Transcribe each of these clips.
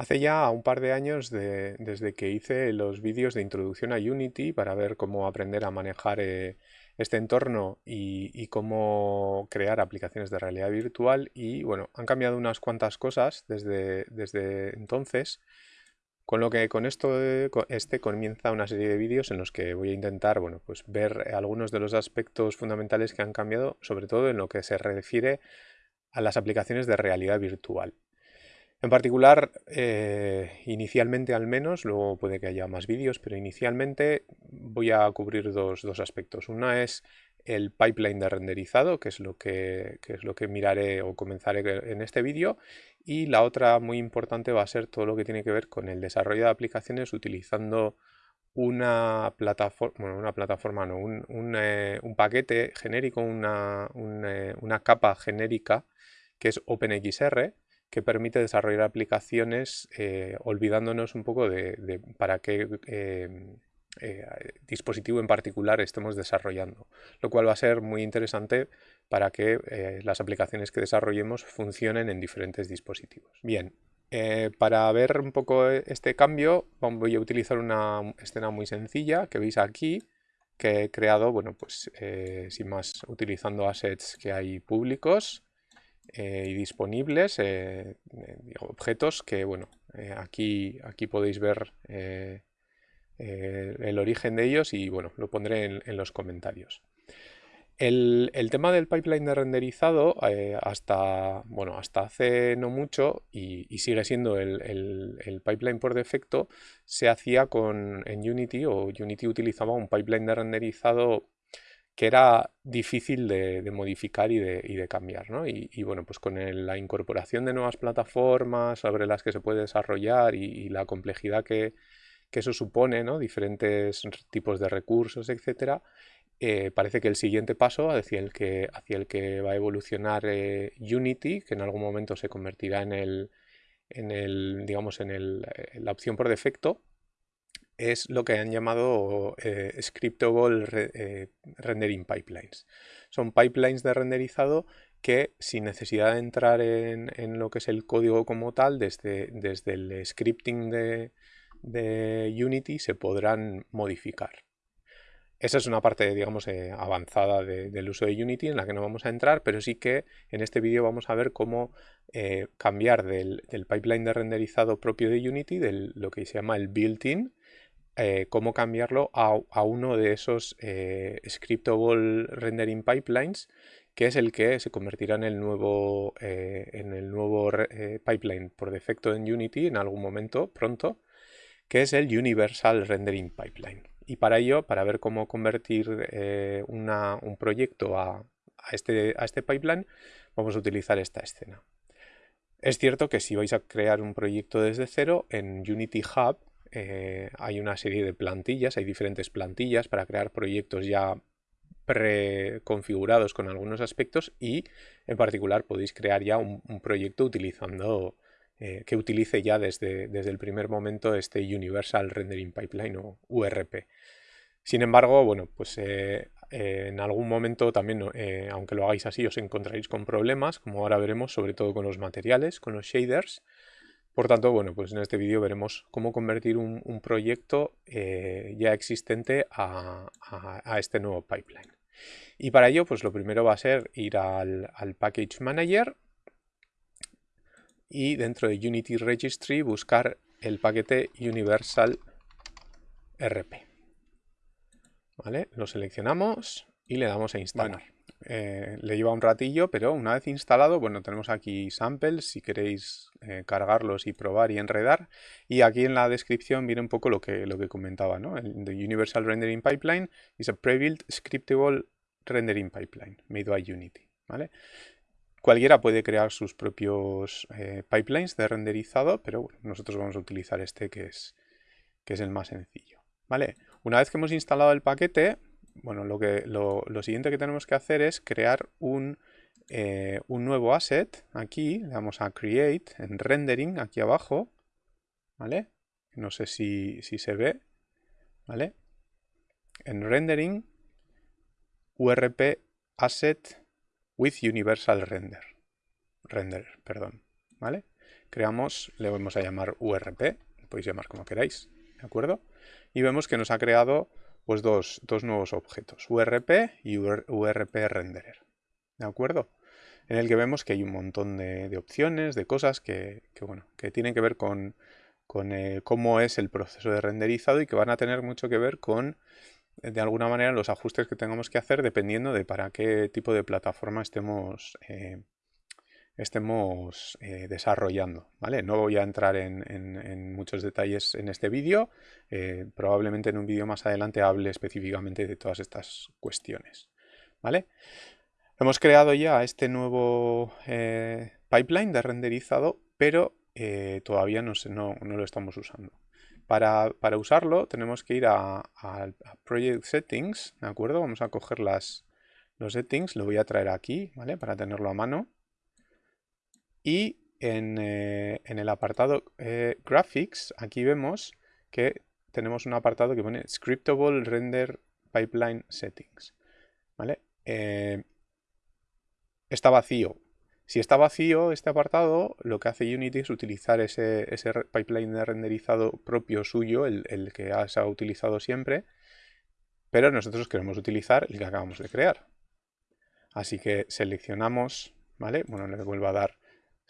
Hace ya un par de años desde que hice los vídeos de introducción a Unity para ver cómo aprender a manejar eh, este entorno y, cómo crear aplicaciones de realidad virtual y bueno, han cambiado unas cuantas cosas desde, desde entonces con lo que con esto este comienza una serie de vídeos en los que voy a intentar bueno, pues ver algunos de los aspectos fundamentales que han cambiado, sobre todo en lo que se refiere a las aplicaciones de realidad virtual. En particular, eh, inicialmente al menos, luego puede que haya más vídeos, pero inicialmente voy a cubrir dos, aspectos. Una es el pipeline de renderizado, que es lo que, es lo que miraré o comenzaré en este vídeo, y la otra muy importante va a ser todo lo que tiene que ver con el desarrollo de aplicaciones utilizando una plataforma, bueno, una plataforma no, un, eh, paquete genérico, una, eh, una capa genérica que es OpenXR, que permite desarrollar aplicaciones eh, olvidándonos un poco de, para qué em, eh, dispositivo en particular estemos desarrollando, lo cual va a ser muy interesante para que eh, las aplicaciones que desarrollemos funcionen en diferentes dispositivos. Bien, para ver un poco este cambio voy a utilizar una escena muy sencilla que veis aquí que he creado, bueno, pues sin más, utilizando assets que hay públicos eh, y disponibles, eh, eh, objetos que, bueno, aquí, aquí podéis ver el origen de ellos y, bueno, lo pondré en, los comentarios. El, tema del pipeline de renderizado, hasta, bueno, hasta hace no mucho, y, sigue siendo el, el, pipeline por defecto, se hacía con, en Unity, o Unity utilizaba un pipeline de renderizado que era difícil de, modificar y de, cambiar. Y, bueno, pues con la incorporación de nuevas plataformas sobre las que se puede desarrollar y, la complejidad que, eso supone, ¿no? diferentes tipos de recursos, etcétera, eh, parece que el siguiente paso hacia el que, hacia el que va a evolucionar eh, Unity, que en algún momento se convertirá en el, en el digamos, en, el, en la opción por defecto, es lo que han llamado eh, scriptable eh, rendering pipelines. Son pipelines de renderizado que sin necesidad de entrar en, lo que es el código como tal, desde, desde el scripting de, Unity se podrán modificar. Esa es una parte, digamos, eh, avanzada del uso de Unity en la que no vamos a entrar, pero sí que en este vídeo vamos a ver cómo cambiar del, pipeline de renderizado propio de Unity, de lo que se llama el built-in, eh, cómo cambiarlo a, uno de esos eh, scriptable rendering pipelines que es el que se convertirá en el nuevo, eh, en el nuevo pipeline por defecto en Unity en algún momento pronto que es el Universal Rendering Pipeline. Y para ello, para ver cómo convertir un proyecto a, este, a este pipeline vamos a utilizar esta escena. Es cierto que si vais a crear un proyecto desde cero en Unity Hub eh, hay una serie de plantillas, hay diferentes plantillas para crear proyectos ya preconfigurados con algunos aspectos y en particular podéis crear ya un, proyecto utilizando eh, que utilice ya desde, desde el primer momento este Universal Rendering Pipeline o URP. Sin embargo, bueno, pues eh, en algún momento también, aunque lo hagáis así, os encontraréis con problemas, como ahora veremos, sobre todo con los materiales, con los shaders, por tanto, bueno, pues en este vídeo veremos cómo convertir un, proyecto eh, ya existente a, este nuevo pipeline. Y para ello, pues lo primero va a ser ir al, Package Manager y dentro de Unity Registry buscar el paquete Universal RP. ¿Vale? Lo seleccionamos y le damos a instalar. Eh, le lleva un ratillo, pero una vez instalado, bueno, tenemos aquí samples si queréis eh, cargarlos y probar y enredar. Y aquí en la descripción viene un poco lo que, lo que comentaba, ¿no? El Universal Rendering Pipeline is a pre-built scriptable rendering pipeline made by Unity, ¿vale? Cualquiera puede crear sus propios eh, pipelines de renderizado, pero nosotros vamos a utilizar este que es, que es el más sencillo, ¿vale? Una vez que hemos instalado el paquete, bueno, lo, que, lo, siguiente que tenemos que hacer es crear un, eh, un, nuevo asset. Aquí le damos a Create en Rendering, aquí abajo. ¿Vale? No sé si, se ve. ¿Vale? En Rendering, URP Asset with Universal Render. Render, perdón. ¿Vale? creamos, le vamos a llamar URP, podéis llamar como queráis, ¿de acuerdo? Y vemos que nos ha creado pues dos, nuevos objetos, URP y URP renderer, ¿de acuerdo? En el que vemos que hay un montón de, opciones, de cosas que, bueno, que tienen que ver con, eh, cómo es el proceso de renderizado y que van a tener mucho que ver con de alguna manera los ajustes que tengamos que hacer dependiendo de para qué tipo de plataforma estemos, eh, estemos eh, desarrollando. ¿vale? No voy a entrar en, muchos detalles en este vídeo, eh, probablemente en un vídeo más adelante hable específicamente de todas estas cuestiones. ¿vale? Hemos creado ya este nuevo pipeline de renderizado, pero todavía no, no, no lo estamos usando. Para, usarlo tenemos que ir a, Project Settings, ¿de acuerdo? Vamos a coger las, los settings, lo voy a traer aquí, ¿vale? Para tenerlo a mano. Y en, eh, el apartado eh, Graphics, aquí vemos que tenemos un apartado que pone Scriptable Render Pipeline Settings, ¿vale? Eh, está vacío, si está vacío este apartado, lo que hace Unity es utilizar ese, pipeline de renderizado propio suyo, el, que se ha utilizado siempre, pero nosotros queremos utilizar el que acabamos de crear. Así que seleccionamos, ¿vale? Bueno, le vuelvo a dar,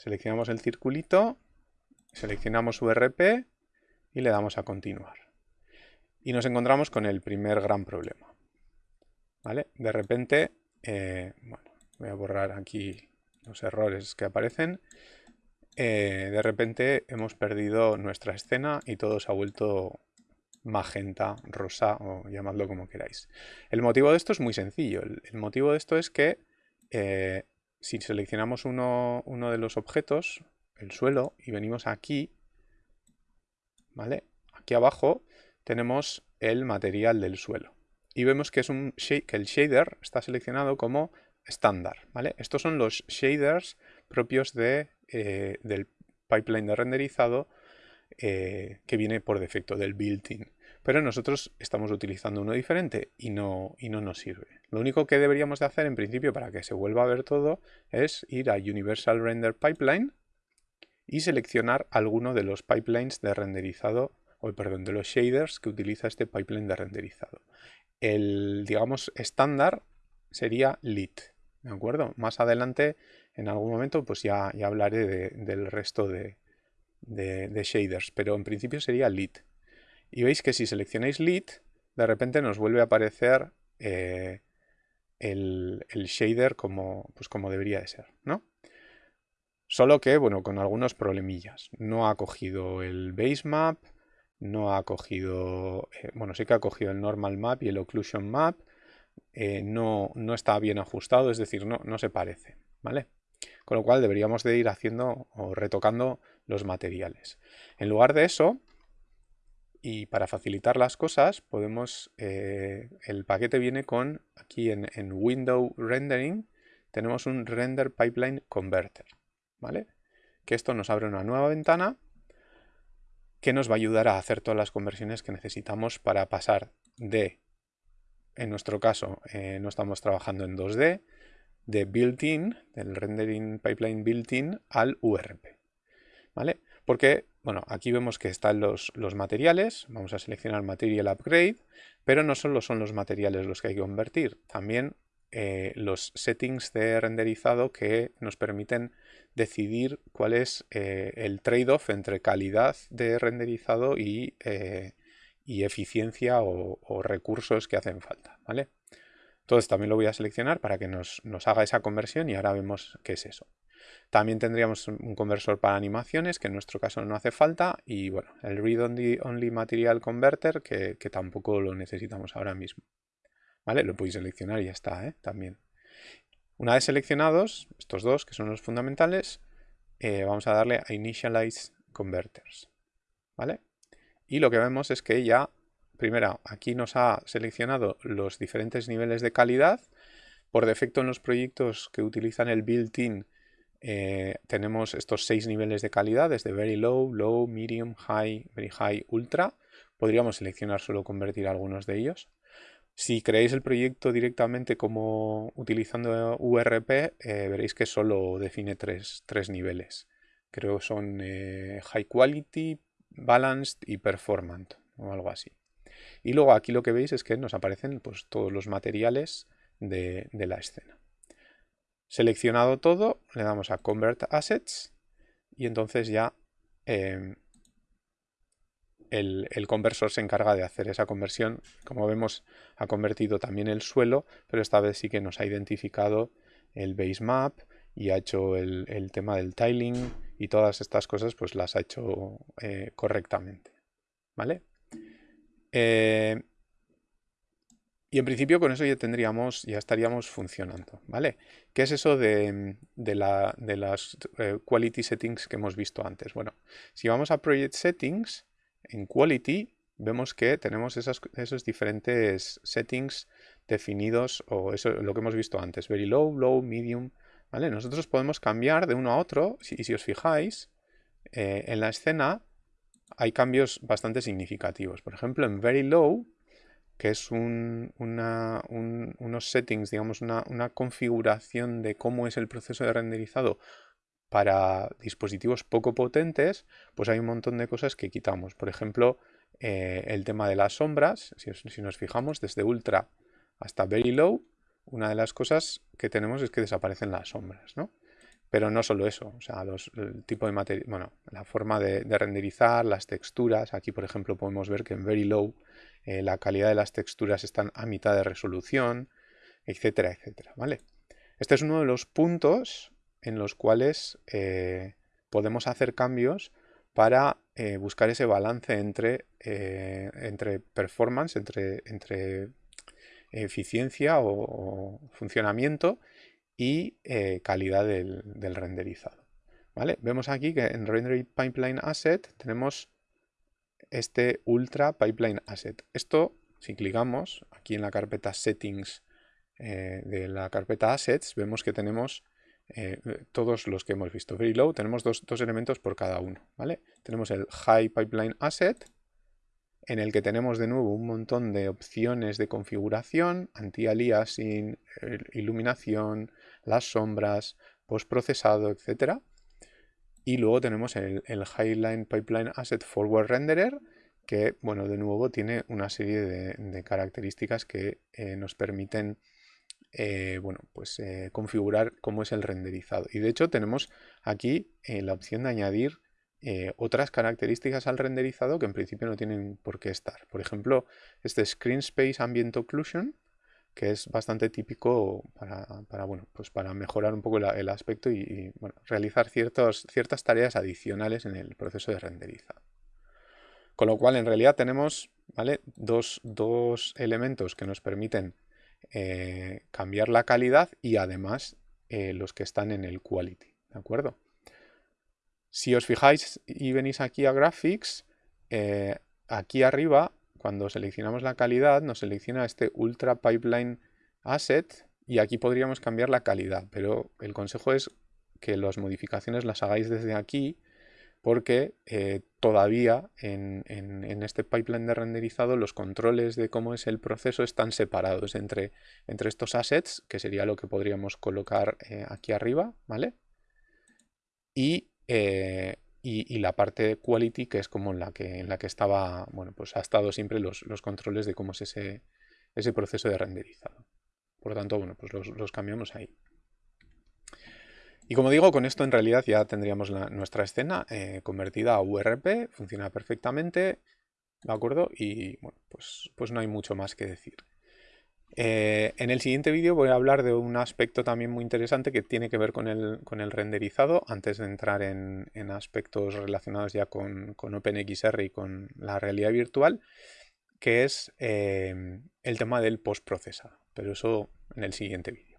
seleccionamos el circulito, seleccionamos URP y le damos a continuar. Y nos encontramos con el primer gran problema, ¿vale? De repente, eh, bueno, voy a borrar aquí los errores que aparecen, eh, de repente hemos perdido nuestra escena y todo se ha vuelto magenta, rosa o llamadlo como queráis. El motivo de esto es muy sencillo. El, motivo de esto es que eh, si seleccionamos uno, uno, de los objetos, el suelo, y venimos aquí, ¿vale? Aquí abajo tenemos el material del suelo. Y vemos que, es un, que el shader está seleccionado como estándar. ¿vale? Estos son los shaders propios de, eh, del pipeline de renderizado eh, que viene por defecto del built-in. Pero nosotros estamos utilizando uno diferente y no, y no nos sirve. Lo único que deberíamos de hacer en principio para que se vuelva a ver todo es ir a Universal Render Pipeline y seleccionar alguno de los pipelines de renderizado, o perdón, de los shaders que utiliza este pipeline de renderizado. El, digamos, estándar sería lit. ¿De acuerdo? Más adelante, en algún momento, pues ya, ya hablaré del resto de, shaders, pero en principio sería lit. Y veis que si seleccionáis lit, de repente nos vuelve a aparecer eh, el, shader como, pues como debería de ser, ¿no? Solo que, bueno, con algunos problemillas. No ha cogido el base map, no ha cogido, eh, bueno, sí que ha cogido el normal map y el occlusion map, eh, no, está bien ajustado, es decir, no, no se parece, ¿vale? Con lo cual deberíamos de ir haciendo o retocando los materiales. En lugar de eso, y para facilitar las cosas, podemos, eh, el paquete viene con, aquí en, Window Rendering, tenemos un Render Pipeline Converter, ¿vale? Que esto nos abre una nueva ventana que nos va a ayudar a hacer todas las conversiones que necesitamos para pasar de en nuestro caso eh, no estamos trabajando en 2D, de built-in, del rendering pipeline built-in al URP. ¿Vale? Porque, bueno, aquí vemos que están los, los, materiales, vamos a seleccionar Material Upgrade, pero no solo son los materiales los que hay que convertir, también eh, los settings de renderizado que nos permiten decidir cuál es eh, el trade-off entre calidad de renderizado y y eficiencia o, recursos que hacen falta, ¿vale? Entonces también lo voy a seleccionar para que nos, haga esa conversión y ahora vemos qué es eso. También tendríamos un conversor para animaciones, que en nuestro caso no hace falta, y bueno, el Read Only, only Material Converter, que, tampoco lo necesitamos ahora mismo. ¿Vale? Lo podéis seleccionar y ya está, ¿eh? También. Una vez seleccionados, estos dos, que son los fundamentales, eh, vamos a darle a Initialize Converters. ¿Vale? y lo que vemos es que ya, primero, aquí nos ha seleccionado los diferentes niveles de calidad. Por defecto en los proyectos que utilizan el built-in eh, tenemos estos seis niveles de calidad, desde very low, low, medium, high, very high, ultra. Podríamos seleccionar solo convertir algunos de ellos. Si creéis el proyecto directamente como utilizando URP, eh, veréis que solo define tres, tres niveles. creo que son eh, High Quality, Balanced y Performant o algo así. Y luego aquí lo que veis es que nos aparecen pues, todos los materiales de, la escena. Seleccionado todo, le damos a Convert Assets y entonces ya em, el, conversor se encarga de hacer esa conversión. Como vemos, ha convertido también el suelo, pero esta vez sí que nos ha identificado el base map y ha hecho el, tema del tiling y todas estas cosas pues las ha hecho eh, correctamente. ¿Vale? Eh, y en principio con eso ya tendríamos, ya estaríamos funcionando, ¿vale? ¿Qué es eso de, la, de las eh, quality settings que hemos visto antes? Bueno, si vamos a project settings, en quality vemos que tenemos esos diferentes settings definidos, o eso lo que hemos visto antes, very low, low, medium, ¿vale? Nosotros podemos cambiar de uno a otro, y si os fijáis, eh, en la escena hay cambios bastante significativos. Por ejemplo, en very low, que es unos settings, digamos, una, configuración de cómo es el proceso de renderizado para dispositivos poco potentes, pues hay un montón de cosas que quitamos. Por ejemplo, eh, el tema de las sombras, si, nos fijamos, desde ultra hasta very low, una de las cosas que tenemos es que desaparecen las sombras, ¿no? Pero no solo eso, o sea, el tipo de material, bueno, la forma de, de, renderizar, las texturas, aquí por ejemplo podemos ver que en very low eh, la calidad de las texturas están a mitad de resolución, etcétera, etcétera, ¿vale? Este es uno de los puntos en los cuales eh, podemos hacer cambios para eh, buscar ese balance entre, entre performance, entre, entre eficiencia o, funcionamiento y calidad del, renderizado. ¿Vale? Vemos aquí que en Render Pipeline Asset tenemos este Ultra Pipeline Asset. Esto, si clicamos aquí en la carpeta Settings eh, de la carpeta Assets, vemos que tenemos eh, todos los que hemos visto. Very low, tenemos dos, elementos por cada uno. ¿vale? Tenemos el High Pipeline Asset, en el que tenemos de nuevo un montón de opciones de configuración, anti-aliasing, iluminación, las sombras, postprocesado, etcétera. Y luego tenemos el, Highline Pipeline Asset Forward Renderer, que, bueno, de nuevo tiene una serie de, características que eh, nos permiten, eh, bueno, pues eh, configurar cómo es el renderizado. Y de hecho tenemos aquí la opción de añadir otras características al renderizado que en principio no tienen por qué estar. Por ejemplo, este Screen Space Ambient Occlusion, que es bastante típico para, bueno, pues para mejorar un poco el aspecto y, realizar ciertas tareas adicionales en el proceso de renderizado. Con lo cual, en realidad tenemos ¿vale? dos, elementos que nos permiten eh, cambiar la calidad y además eh, los que están en el quality. ¿De acuerdo? Si os fijáis y venís aquí a Graphics, eh, aquí arriba cuando seleccionamos la calidad nos selecciona este Ultra Pipeline Asset y aquí podríamos cambiar la calidad, pero el consejo es que las modificaciones las hagáis desde aquí porque eh, todavía en, este pipeline de renderizado los controles de cómo es el proceso están separados entre, estos assets, que sería lo que podríamos colocar eh, aquí arriba, ¿vale? Y eh, y, la parte quality que es como en la que, en la que estaba, bueno, pues ha estado siempre los, controles de cómo es ese, ese proceso de renderizado. Por lo tanto, bueno, pues los, cambiamos ahí. Y como digo, con esto en realidad ya tendríamos nuestra escena eh, convertida a URP, funciona perfectamente, ¿de acuerdo? Y bueno, pues, pues no hay mucho más que decir. Eh, en el siguiente vídeo voy a hablar de un aspecto también muy interesante que tiene que ver con el, renderizado, antes de entrar en, aspectos relacionados ya con, OpenXR y con la realidad virtual, que es eh, el tema del postprocesado, pero eso en el siguiente vídeo.